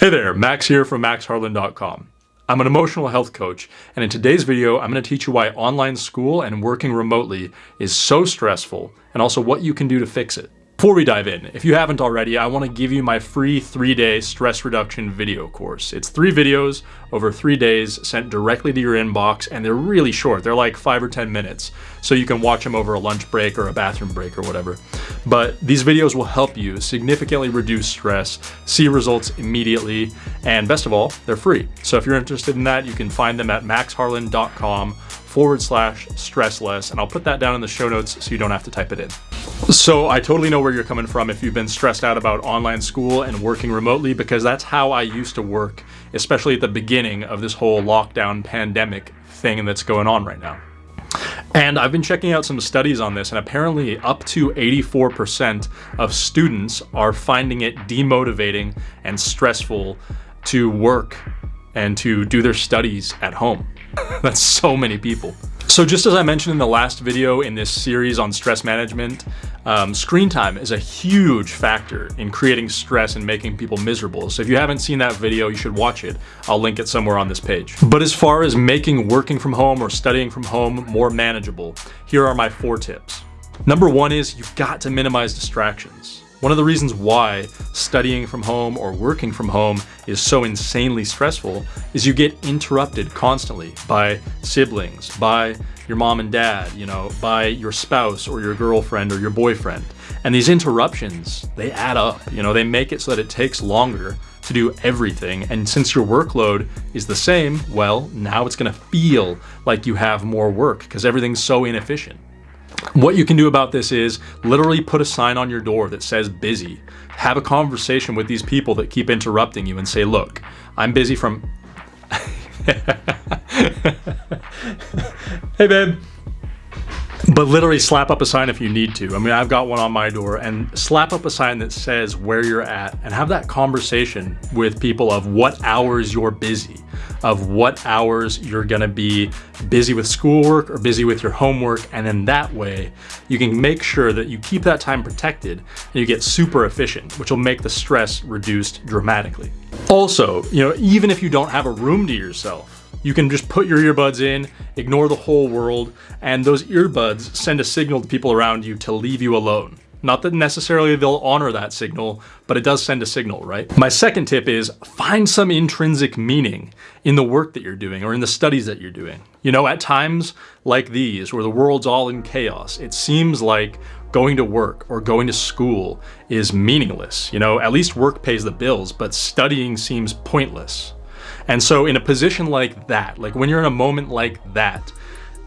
Hey there, Max here from maxharlan.com. I'm an emotional health coach, and in today's video, I'm going to teach you why online school and working remotely is so stressful, and also what you can do to fix it. Before we dive in, if you haven't already, I want to give you my free three-day stress reduction video course. It's three videos over three days sent directly to your inbox, and they're really short. They're like five or 10 minutes, so you can watch them over a lunch break or a bathroom break or whatever. But these videos will help you significantly reduce stress, see results immediately, and best of all, they're free. So if you're interested in that, you can find them at maxharlan.com forward slash stressless, and I'll put that down in the show notes so you don't have to type it in. So I totally know where you're coming from if you've been stressed out about online school and working remotely because that's how I used to work, especially at the beginning of this whole lockdown pandemic thing that's going on right now. And I've been checking out some studies on this, and apparently up to 84% of students are finding it demotivating and stressful to work and to do their studies at home. That's so many people. So just as I mentioned in the last video in this series on stress management, um, screen time is a huge factor in creating stress and making people miserable. So if you haven't seen that video, you should watch it. I'll link it somewhere on this page. But as far as making working from home or studying from home more manageable, here are my four tips. Number one is you've got to minimize distractions. One of the reasons why studying from home or working from home is so insanely stressful is you get interrupted constantly by siblings, by your mom and dad, you know, by your spouse or your girlfriend or your boyfriend. And these interruptions, they add up, you know, they make it so that it takes longer to do everything. And since your workload is the same, well, now it's gonna feel like you have more work because everything's so inefficient. What you can do about this is literally put a sign on your door that says busy. Have a conversation with these people that keep interrupting you and say, look, I'm busy from... hey babe. But literally slap up a sign if you need to. I mean, I've got one on my door and slap up a sign that says where you're at and have that conversation with people of what hours you're busy, of what hours you're gonna be busy with schoolwork or busy with your homework. And then that way you can make sure that you keep that time protected and you get super efficient, which will make the stress reduced dramatically. Also, you know, even if you don't have a room to yourself, you can just put your earbuds in, ignore the whole world, and those earbuds send a signal to people around you to leave you alone. Not that necessarily they'll honor that signal, but it does send a signal, right? My second tip is find some intrinsic meaning in the work that you're doing or in the studies that you're doing. You know, at times like these, where the world's all in chaos, it seems like going to work or going to school is meaningless. You know, at least work pays the bills, but studying seems pointless. And so in a position like that, like when you're in a moment like that,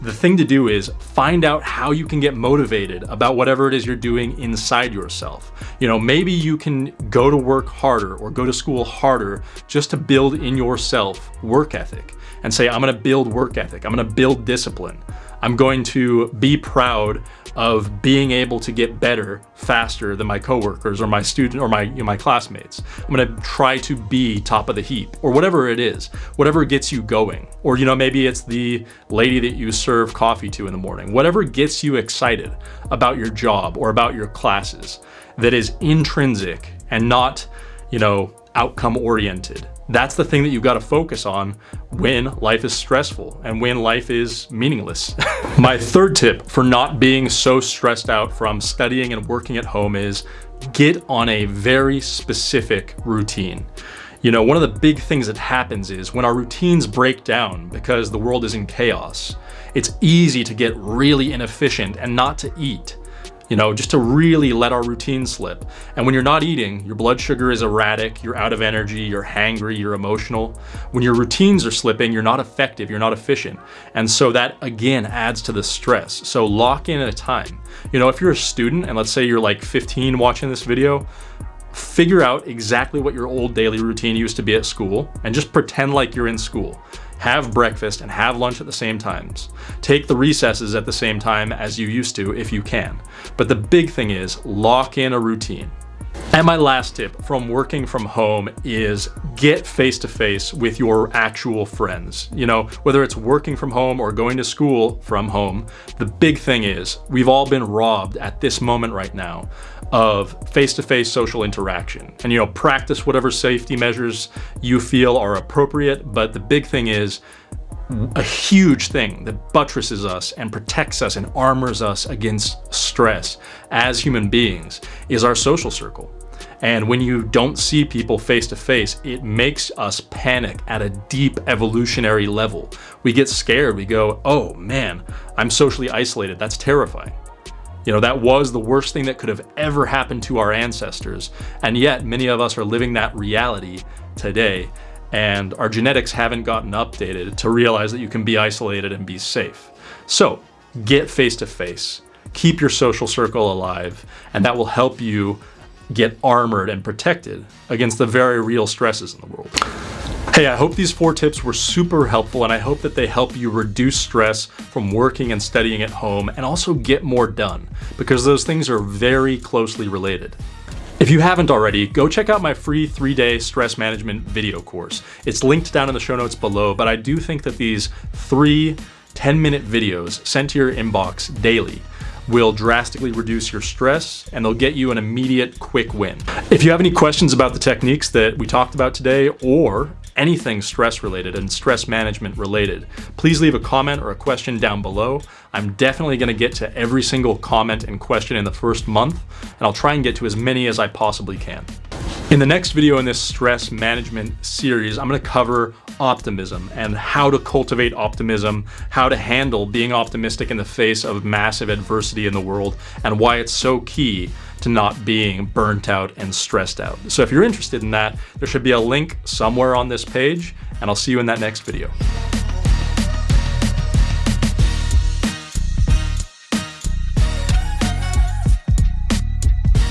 the thing to do is find out how you can get motivated about whatever it is you're doing inside yourself. You know, maybe you can go to work harder or go to school harder just to build in yourself work ethic and say, I'm gonna build work ethic, I'm gonna build discipline. I'm going to be proud of being able to get better faster than my coworkers or my student or my you know, my classmates. I'm gonna try to be top of the heap or whatever it is, whatever gets you going. Or you know maybe it's the lady that you serve coffee to in the morning. Whatever gets you excited about your job or about your classes that is intrinsic and not you know outcome oriented. That's the thing that you've got to focus on when life is stressful and when life is meaningless. My third tip for not being so stressed out from studying and working at home is get on a very specific routine. You know, one of the big things that happens is when our routines break down because the world is in chaos, it's easy to get really inefficient and not to eat you know, just to really let our routine slip. And when you're not eating, your blood sugar is erratic, you're out of energy, you're hangry, you're emotional. When your routines are slipping, you're not effective, you're not efficient. And so that again adds to the stress. So lock in a time. You know, if you're a student and let's say you're like 15 watching this video, figure out exactly what your old daily routine used to be at school and just pretend like you're in school have breakfast and have lunch at the same times. Take the recesses at the same time as you used to if you can. But the big thing is lock in a routine. And my last tip from working from home is get face to face with your actual friends. You know, whether it's working from home or going to school from home, the big thing is we've all been robbed at this moment right now of face-to-face -face social interaction. And you know, practice whatever safety measures you feel are appropriate, but the big thing is a huge thing that buttresses us and protects us and armors us against stress as human beings is our social circle. And when you don't see people face to face, it makes us panic at a deep evolutionary level. We get scared. We go, oh man, I'm socially isolated. That's terrifying. You know, that was the worst thing that could have ever happened to our ancestors. And yet many of us are living that reality today. And our genetics haven't gotten updated to realize that you can be isolated and be safe. So get face to face, keep your social circle alive, and that will help you get armored and protected against the very real stresses in the world. Hey, I hope these four tips were super helpful and I hope that they help you reduce stress from working and studying at home and also get more done because those things are very closely related. If you haven't already, go check out my free three-day stress management video course. It's linked down in the show notes below, but I do think that these three 10-minute videos sent to your inbox daily will drastically reduce your stress and they'll get you an immediate quick win. If you have any questions about the techniques that we talked about today or anything stress related and stress management related, please leave a comment or a question down below. I'm definitely gonna get to every single comment and question in the first month, and I'll try and get to as many as I possibly can. In the next video in this stress management series, I'm gonna cover optimism and how to cultivate optimism, how to handle being optimistic in the face of massive adversity in the world, and why it's so key to not being burnt out and stressed out. So if you're interested in that, there should be a link somewhere on this page, and I'll see you in that next video.